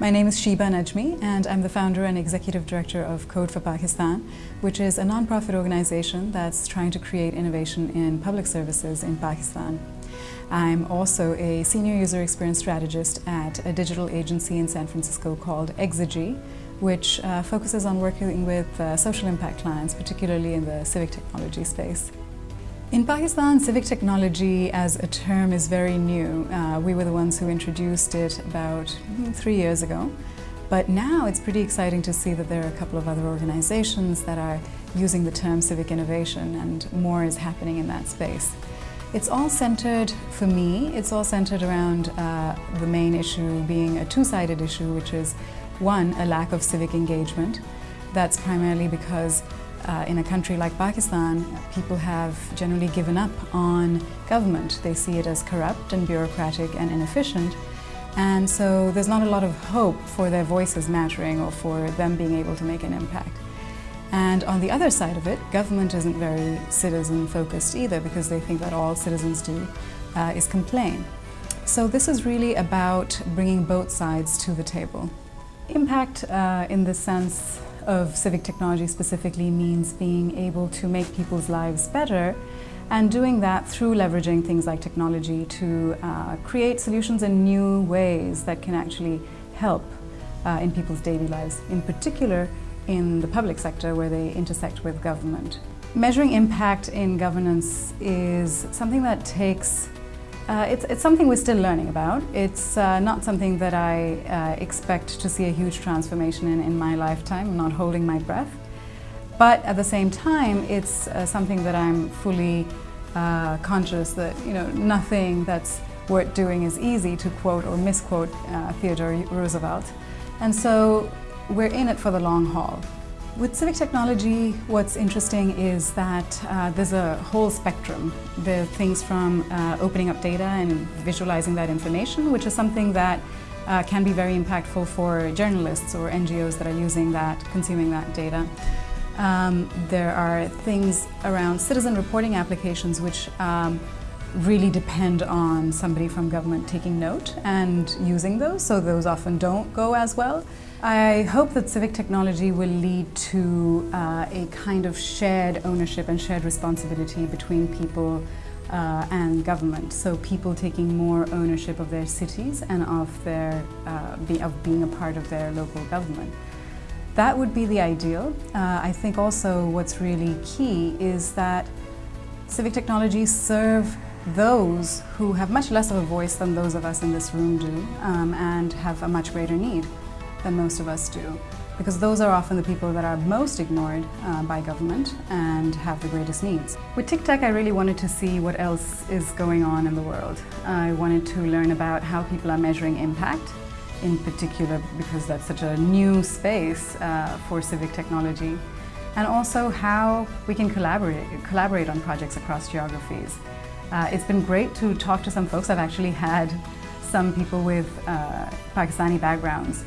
My name is Sheba Najmi and I'm the founder and executive director of Code for Pakistan, which is a non-profit organization that's trying to create innovation in public services in Pakistan. I'm also a senior user experience strategist at a digital agency in San Francisco called Exygy, which uh, focuses on working with uh, social impact clients, particularly in the civic technology space. In Pakistan, civic technology as a term is very new. Uh, we were the ones who introduced it about hmm, three years ago. But now it's pretty exciting to see that there are a couple of other organizations that are using the term civic innovation and more is happening in that space. It's all centered, for me, it's all centered around uh, the main issue being a two-sided issue, which is one, a lack of civic engagement. That's primarily because uh, in a country like Pakistan, people have generally given up on government. They see it as corrupt and bureaucratic and inefficient. And so there's not a lot of hope for their voices mattering or for them being able to make an impact. And on the other side of it, government isn't very citizen-focused either because they think that all citizens do uh, is complain. So this is really about bringing both sides to the table. Impact uh, in the sense of civic technology specifically means being able to make people's lives better and doing that through leveraging things like technology to uh, create solutions in new ways that can actually help uh, in people's daily lives, in particular in the public sector where they intersect with government. Measuring impact in governance is something that takes uh, it's, it's, something we're still learning about. It's uh, not something that I uh, expect to see a huge transformation in in my lifetime. I'm not holding my breath. But at the same time, it's uh, something that I'm fully uh, conscious that you know nothing that's worth doing is easy, to quote or misquote Theodore Roosevelt. And so we're in it for the long haul. With civic technology, what's interesting is that uh, there's a whole spectrum. There are things from uh, opening up data and visualizing that information, which is something that uh, can be very impactful for journalists or NGOs that are using that, consuming that data. Um, there are things around citizen reporting applications which um, really depend on somebody from government taking note and using those, so those often don't go as well. I hope that civic technology will lead to uh, a kind of shared ownership and shared responsibility between people uh, and government. So people taking more ownership of their cities and of, their, uh, be, of being a part of their local government. That would be the ideal. Uh, I think also what's really key is that civic technologies serve those who have much less of a voice than those of us in this room do um, and have a much greater need than most of us do because those are often the people that are most ignored uh, by government and have the greatest needs. With TICTeC, I really wanted to see what else is going on in the world. I wanted to learn about how people are measuring impact, in particular because that's such a new space uh, for civic technology, and also how we can collaborate, collaborate on projects across geographies. Uh, it's been great to talk to some folks. I've actually had some people with uh, Pakistani backgrounds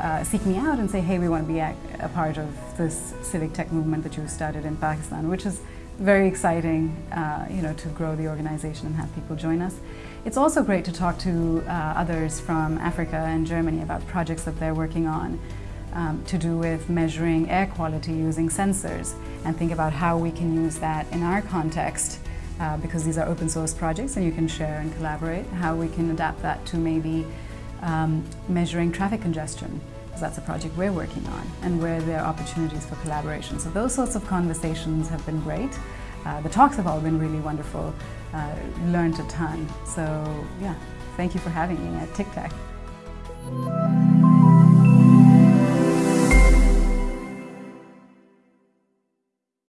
uh, seek me out and say, hey, we want to be a, a, part of this civic tech movement that you started in Pakistan, which is very exciting, uh, you know, to grow the organization and have people join us. It's also great to talk to uh, others from Africa and Germany about projects that they're working on um, to do with measuring air quality using sensors and think about how we can use that in our context uh, because these are open source projects and you can share and collaborate, how we can adapt that to maybe um, measuring traffic congestion, because that's a project we're working on, and where there are opportunities for collaboration. So those sorts of conversations have been great. Uh, the talks have all been really wonderful, uh, learned a ton. So yeah, thank you for having me at TICTeC.